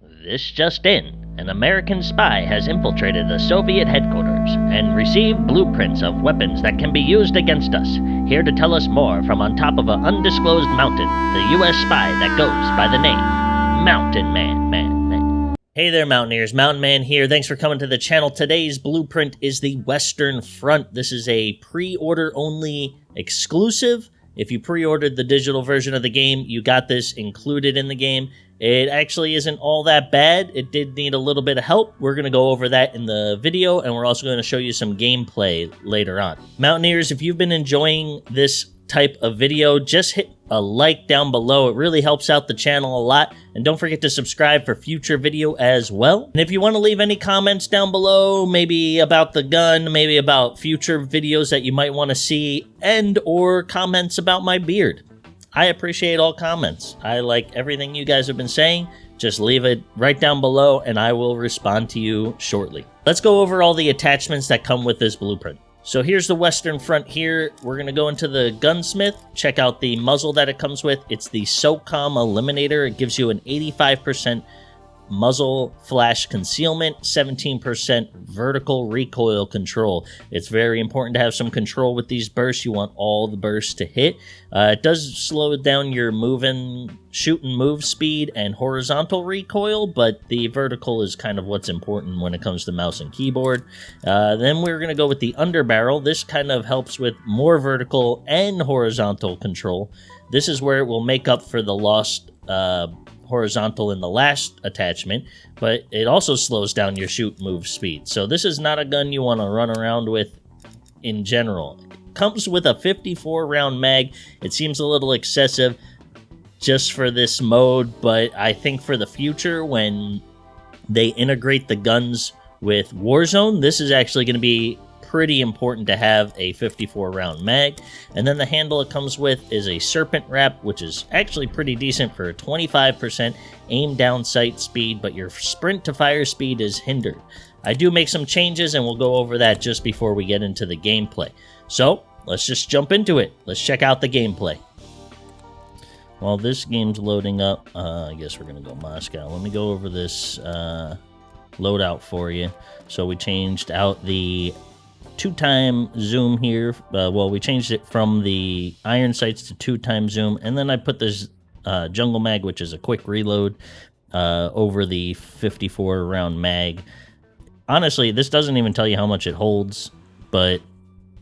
This just in. An American spy has infiltrated the Soviet headquarters and received blueprints of weapons that can be used against us. Here to tell us more from on top of an undisclosed mountain, the U.S. spy that goes by the name Mountain Man. Man, man. Hey there, Mountaineers. Mountain Man here. Thanks for coming to the channel. Today's blueprint is the Western Front. This is a pre-order only exclusive. If you pre-ordered the digital version of the game, you got this included in the game. It actually isn't all that bad. It did need a little bit of help. We're going to go over that in the video, and we're also going to show you some gameplay later on. Mountaineers, if you've been enjoying this type of video, just hit a like down below. It really helps out the channel a lot. And don't forget to subscribe for future video as well. And if you want to leave any comments down below, maybe about the gun, maybe about future videos that you might want to see, and or comments about my beard. I appreciate all comments. I like everything you guys have been saying. Just leave it right down below and I will respond to you shortly. Let's go over all the attachments that come with this blueprint. So here's the western front here. We're going to go into the gunsmith, check out the muzzle that it comes with. It's the SOCOM Eliminator. It gives you an 85% muzzle flash concealment, 17% vertical recoil control. It's very important to have some control with these bursts. You want all the bursts to hit. Uh, it does slow down your moving, shoot and move speed and horizontal recoil, but the vertical is kind of what's important when it comes to mouse and keyboard. Uh, then we're going to go with the underbarrel. This kind of helps with more vertical and horizontal control. This is where it will make up for the lost uh, horizontal in the last attachment, but it also slows down your shoot move speed. So this is not a gun you want to run around with in general. It comes with a 54 round mag. It seems a little excessive just for this mode, but I think for the future when they integrate the guns with Warzone, this is actually going to be pretty important to have a 54 round mag. And then the handle it comes with is a Serpent Wrap, which is actually pretty decent for a 25% aim down sight speed, but your sprint to fire speed is hindered. I do make some changes and we'll go over that just before we get into the gameplay. So let's just jump into it. Let's check out the gameplay. While this game's loading up, uh, I guess we're going to go Moscow. Let me go over this uh, loadout for you. So we changed out the two-time zoom here. Uh, well, we changed it from the iron sights to two-time zoom, and then I put this uh, jungle mag, which is a quick reload, uh, over the 54 round mag. Honestly, this doesn't even tell you how much it holds, but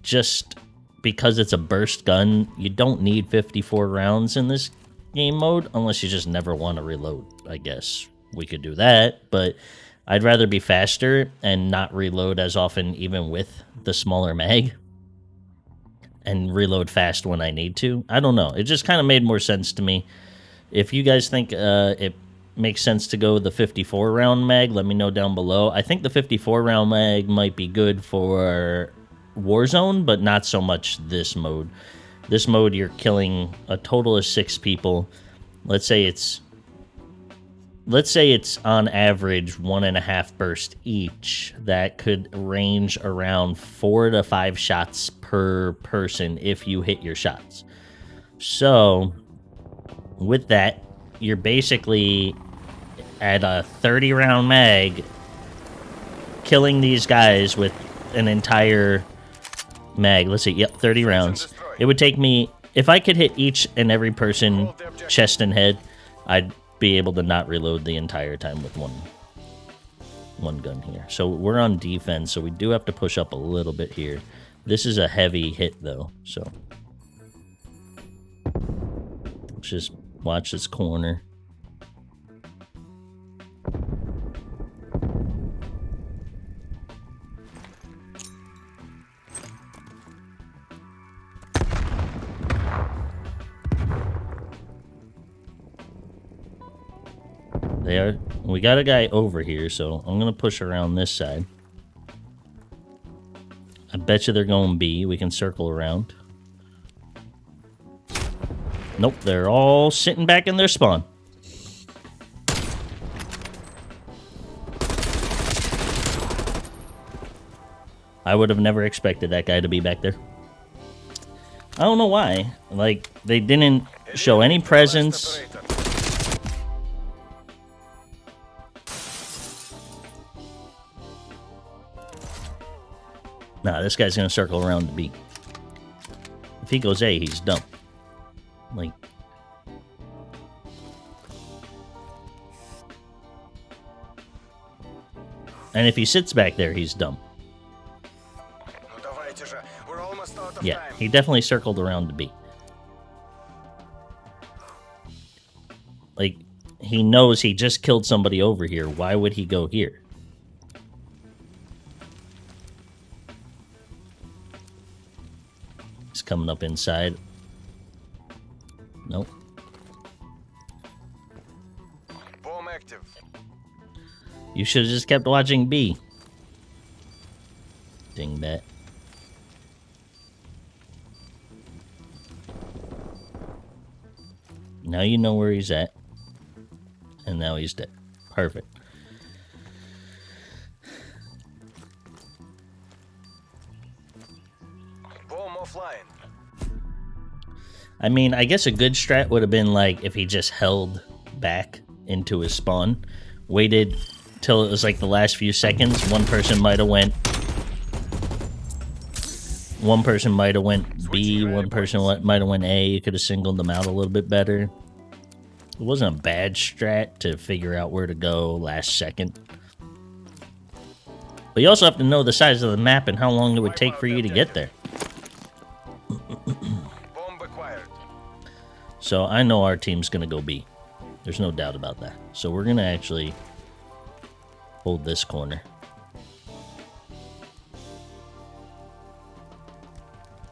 just because it's a burst gun, you don't need 54 rounds in this game mode unless you just never want to reload. I guess we could do that, but I'd rather be faster and not reload as often, even with the smaller mag, and reload fast when I need to. I don't know. It just kind of made more sense to me. If you guys think uh, it makes sense to go the 54 round mag, let me know down below. I think the 54 round mag might be good for Warzone, but not so much this mode. This mode, you're killing a total of six people. Let's say it's let's say it's on average one and a half burst each that could range around four to five shots per person if you hit your shots. So with that you're basically at a 30 round mag killing these guys with an entire mag. Let's see yep 30 rounds. It would take me if i could hit each and every person chest and head i'd be able to not reload the entire time with one one gun here. So we're on defense, so we do have to push up a little bit here. This is a heavy hit, though, so... Let's just watch this corner. They are. We got a guy over here, so I'm going to push around this side. I bet you they're going B. We can circle around. Nope, they're all sitting back in their spawn. I would have never expected that guy to be back there. I don't know why. Like, they didn't show any presence. Nah, this guy's gonna circle around to B. If he goes A, he's dumb. Like... And if he sits back there, he's dumb. Yeah, he definitely circled around to B. Like, he knows he just killed somebody over here. Why would he go here? Coming up inside. Nope. Bomb active. You should have just kept watching B. Ding Dingbat. Now you know where he's at. And now he's dead. Perfect. Bomb offline. I mean, I guess a good strat would have been like if he just held back into his spawn, waited till it was like the last few seconds. One person might have went. One person might have went B. One person might have went A. You could have singled them out a little bit better. It wasn't a bad strat to figure out where to go last second. But you also have to know the size of the map and how long it would take for you to get there. So I know our team's going to go B. There's no doubt about that. So we're going to actually hold this corner.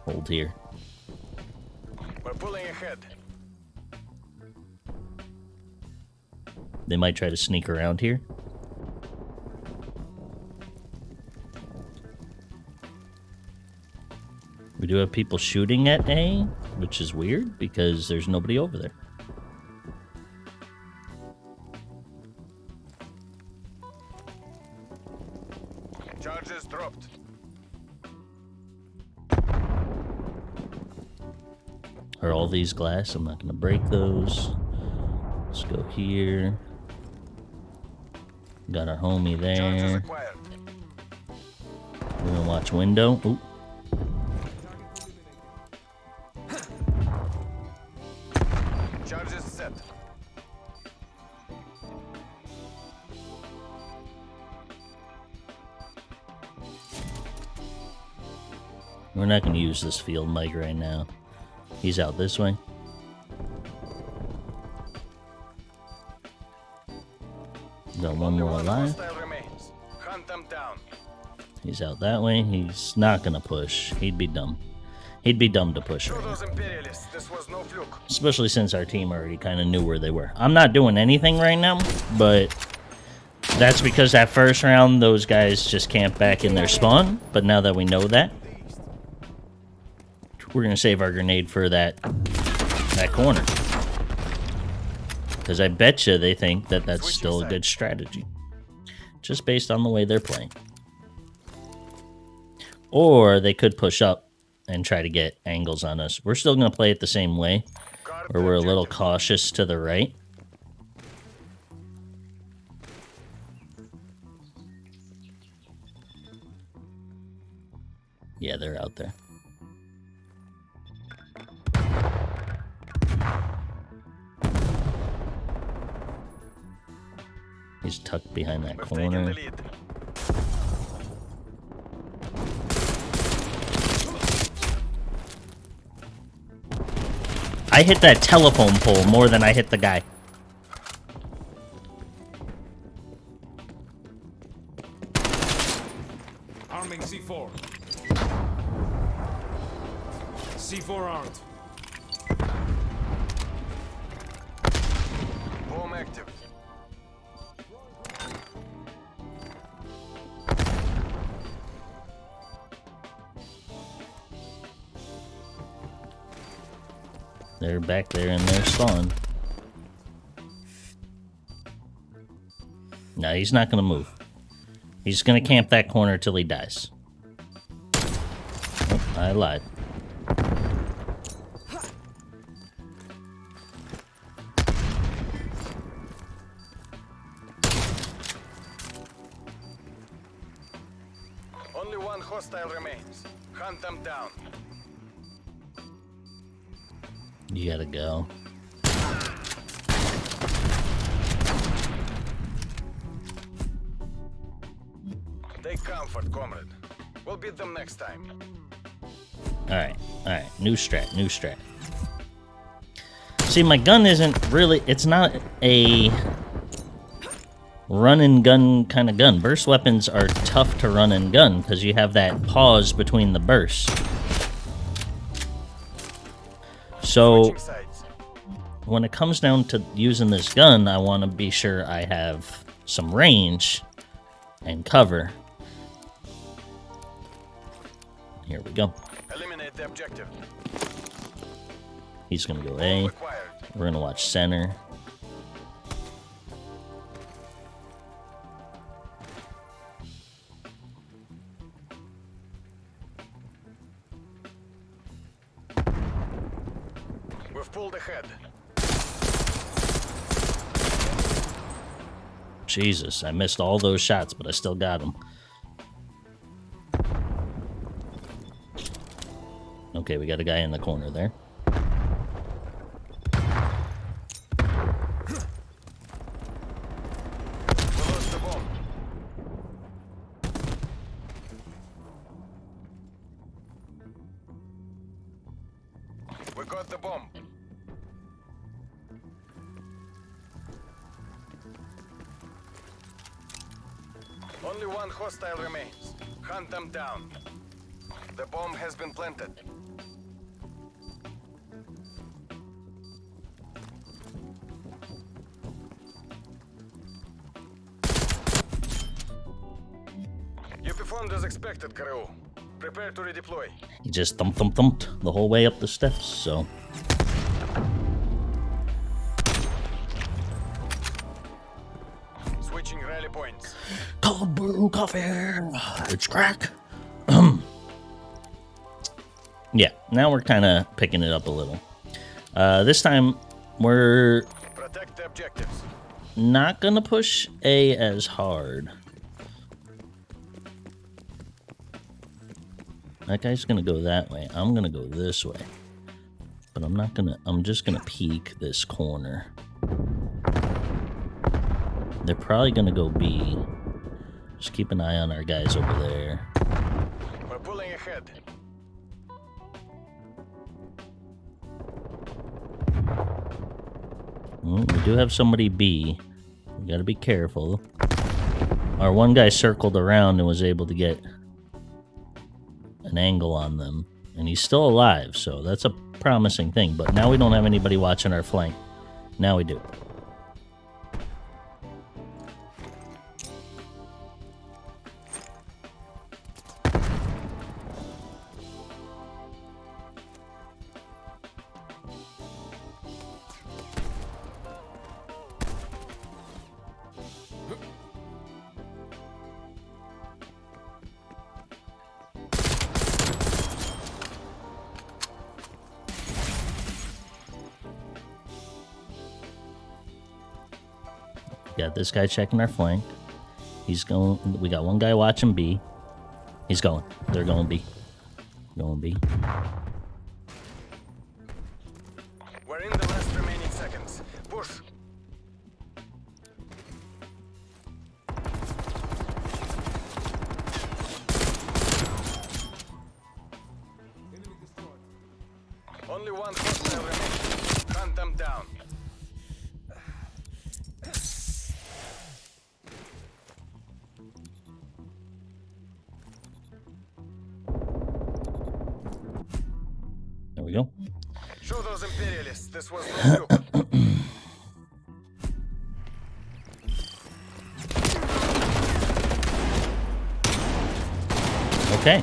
Hold here. We're pulling ahead. They might try to sneak around here. We do have people shooting at A, which is weird because there's nobody over there. Charges dropped. Are all these glass? I'm not going to break those. Let's go here. Got our homie there. We're gonna watch window. Oop. Charges set. We're not gonna use this field mic right now. He's out this way. Got one more alive. hostile remains. Hunt them down. He's out that way. He's not gonna push. He'd be dumb. He'd be dumb to push To right now. those imperialists, this was no fluke. Especially since our team already kind of knew where they were. I'm not doing anything right now, but that's because that first round, those guys just camped back in their spawn. But now that we know that, we're gonna save our grenade for that that corner. Because I bet you they think that that's still a good strategy, just based on the way they're playing. Or they could push up and try to get angles on us. We're still gonna play it the same way, or we're a little cautious to the right. Yeah, they're out there. He's tucked behind that corner. I hit that telephone pole more than I hit the guy. Arming C4. C4 armed. Bomb active. They're back there in their spawn. No, he's not gonna move. He's gonna camp that corner till he dies. Oh, I lied. Comfort, comrade. We'll beat them next time. Alright, alright. New strat, new strat. See, my gun isn't really... It's not a run and gun kind of gun. Burst weapons are tough to run and gun because you have that pause between the bursts. So, when it comes down to using this gun, I want to be sure I have some range and cover. Here we go. Eliminate the objective. He's gonna go A. We're gonna watch center. We've pulled ahead. Jesus, I missed all those shots, but I still got them. Okay, we got a guy in the corner there. Performed as expected. Prepare to redeploy. He just thump thump thumped the whole way up the steps, so. Switching rally points. Cold brew coffee! It's crack! yeah, now we're kind of picking it up a little. Uh, this time, we're Protect the objectives. not gonna push A as hard. That guy's gonna go that way. I'm gonna go this way. But I'm not gonna, I'm just gonna peek this corner. They're probably gonna go B. Just keep an eye on our guys over there. We're pulling ahead. Mm, we do have somebody B. We gotta be careful. Our one guy circled around and was able to get an angle on them. And he's still alive, so that's a promising thing. But now we don't have anybody watching our flank. Now we do. Got this guy checking our flank. He's going. We got one guy watching B. He's going. They're going B. Going B. Okay.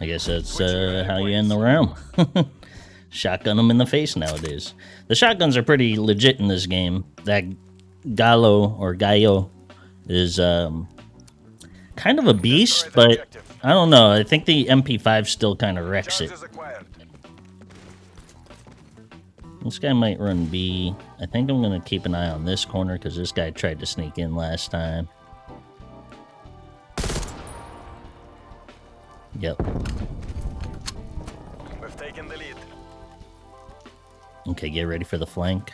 I guess that's uh, how you end the round. Shotgun them in the face nowadays. The shotguns are pretty legit in this game. That Gallo or Gallo is um, kind of a beast, but. I don't know. I think the MP5 still kind of wrecks it. This guy might run B. I think I'm going to keep an eye on this corner because this guy tried to sneak in last time. Yep. We've taken the lead. Okay, get ready for the flank.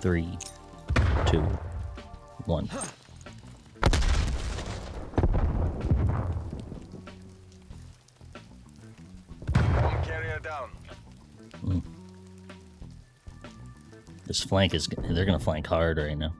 Three, two, one. Down. Hmm. This flank is. They're gonna flank hard right now.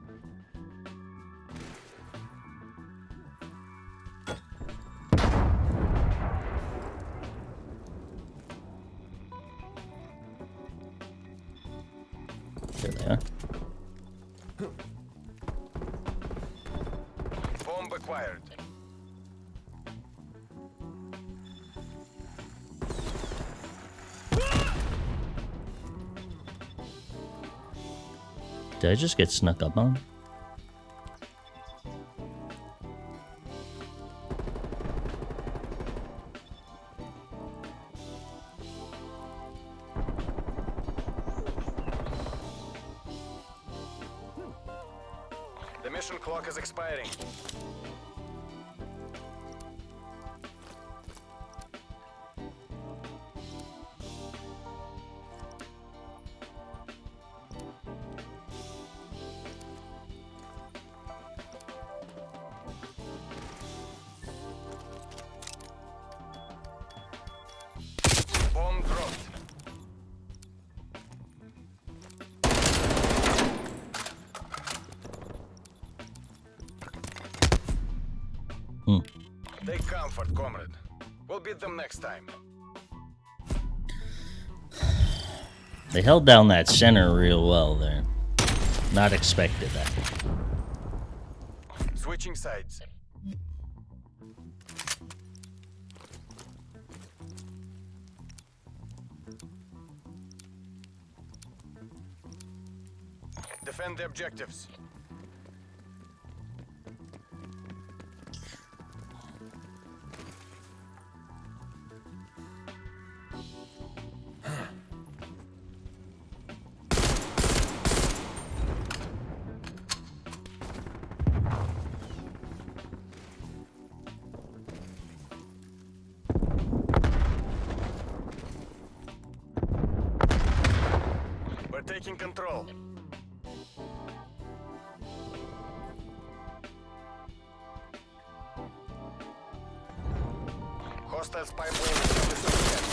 Did I just get snuck up on? The mission clock is expiring. Next time. They held down that center real well there. Not expected that. Switching sides. Defend the objectives. Hostile spy plane established overhead.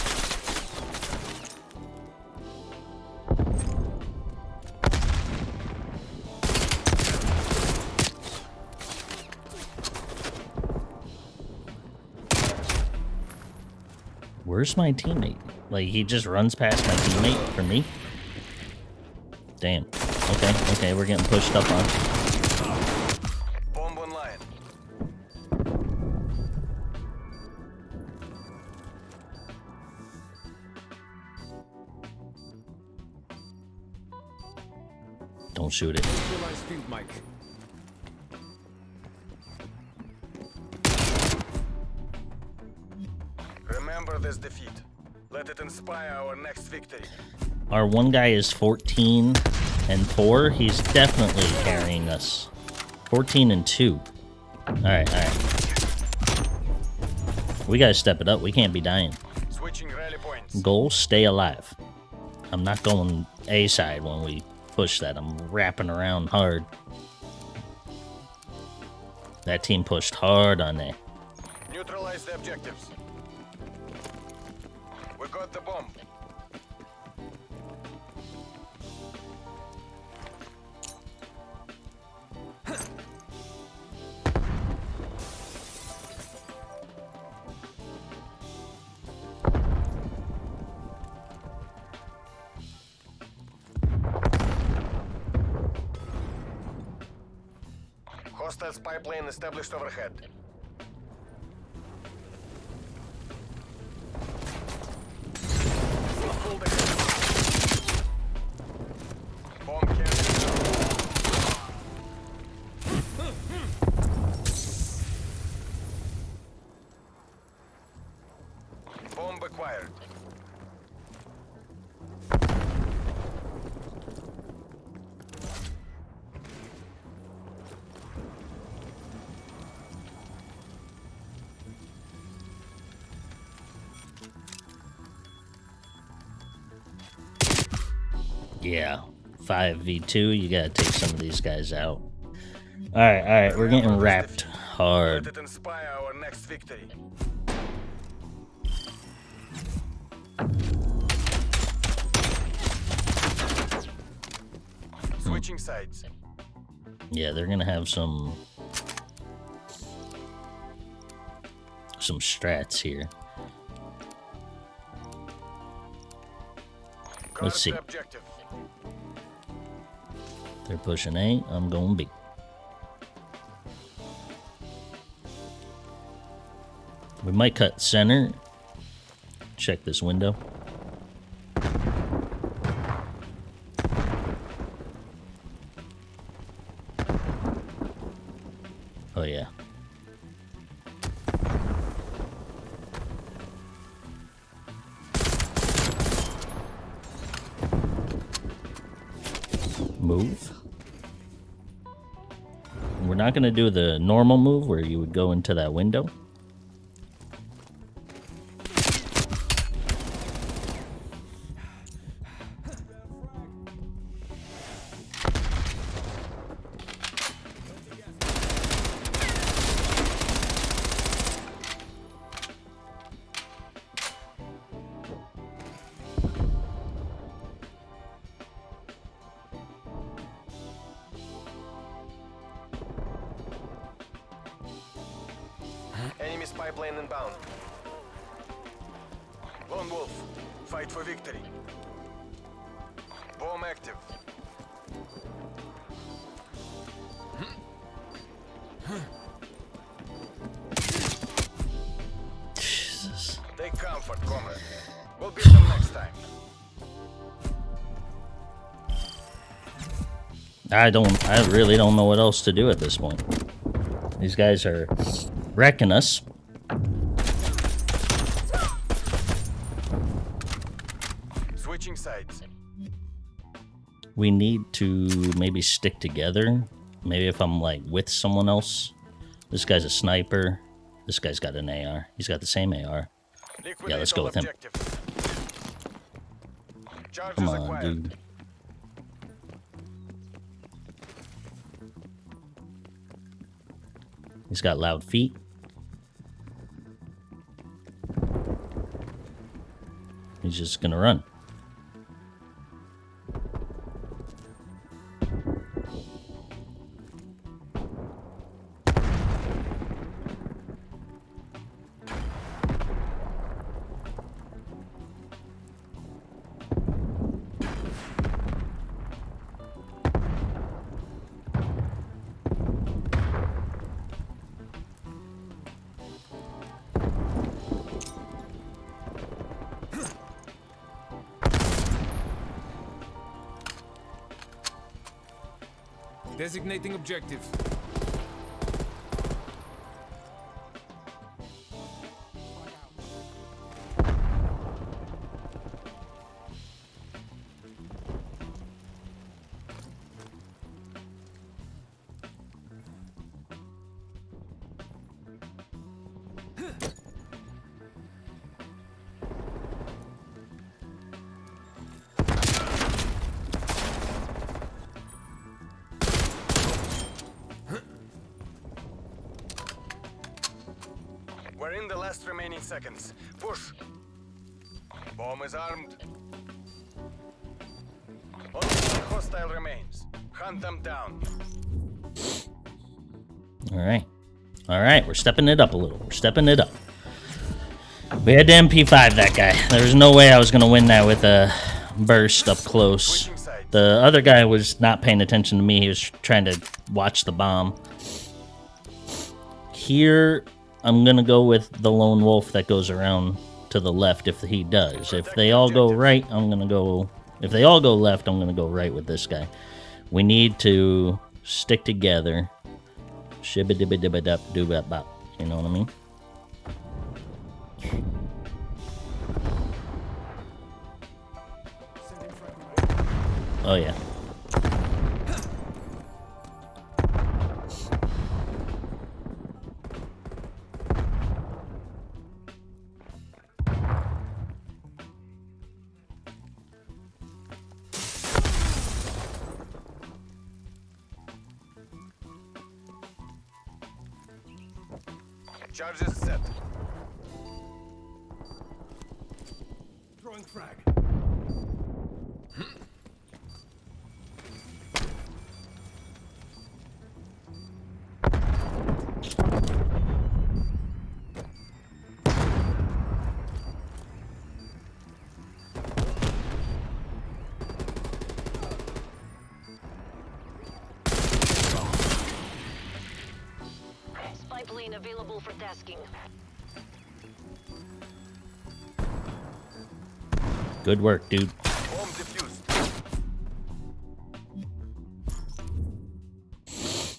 Where's my teammate? Like, he just runs past my teammate for me? Damn. Okay, okay, we're getting pushed up on. Shoot it. Neutralize field mic. Remember this defeat. Let it inspire our next victory. Our one guy is 14 and 4. He's definitely carrying us. 14 and 2. Alright, alright. We gotta step it up. We can't be dying. Switching rally points. Goal, stay alive. I'm not going A side when we push that. I'm wrapping around hard. That team pushed hard on there. Neutralize the objectives. We got the bomb. Spy plane established overhead. Pull the Yeah, five v two. You gotta take some of these guys out. All right, all right. We're getting wrapped Let hard. it inspire our next victory. Switching sides. Yeah, they're gonna have some some strats here. Let's see. They're pushing A. I'm going B. We might cut center. Check this window. We're not going to do the normal move where you would go into that window. Take comfort, comrade. We'll beat them next time. I don't. I really don't know what else to do at this point. These guys are wrecking us. Switching sides. We need to maybe stick together. Maybe if I'm like with someone else. This guy's a sniper. This guy's got an AR. He's got the same AR. Liquidate let's go with him. Come on, dude. He's got loud feet. He's just gonna run. Designating objective. Seconds. Push. Bomb is armed. Only one hostile remains. Hunt them down. All right. All right, we're stepping it up a little. We're stepping it up. We had to MP5 that guy. There was no way I was going to win that with a burst up close. The other guy was not paying attention to me. He was trying to watch the bomb. Here, I'm to go with the lone wolf that goes around to the left if he does. If they all go right, I'm to go... If they all go left, I'm to go right with this guy. We need to stick together. Shibba dibba dibba dup bop. You know what I mean? Oh yeah. Available. Good work, dude. Bomb defused.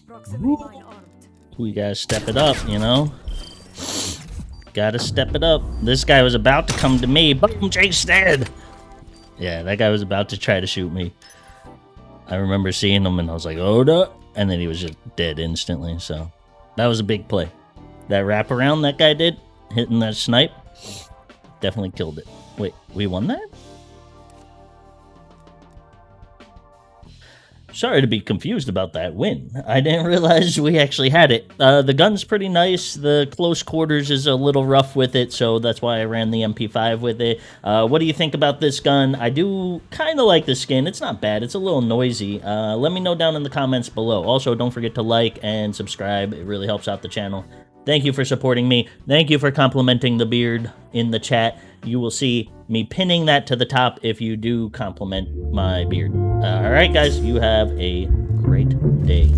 Proximity mine armed. We gotta step it up, you know? Gotta step it up. This guy was about to come to me. Boom, Jake's dead! Yeah, that guy was about to try to shoot me. I remember seeing him and I was like, oh, no. And then he was just dead instantly, so that was a big play. That wraparound that guy did, hitting that snipe, definitely killed it. Wait, we won that? Sorry to be confused about that win. I didn't realize we actually had it. Uh, the gun's pretty nice. The close quarters is a little rough with it, so that's why I ran the MP5 with it. Uh, what do you think about this gun? I do kind of like the skin. It's not bad. It's a little noisy. Uh, let me know down in the comments below. Also, don't forget to like and subscribe. It really helps out the channel. Thank you for supporting me. Thank you for complimenting the beard in the chat. You will see me pinning that to the top if you do compliment my beard. All right, guys, you have a great day.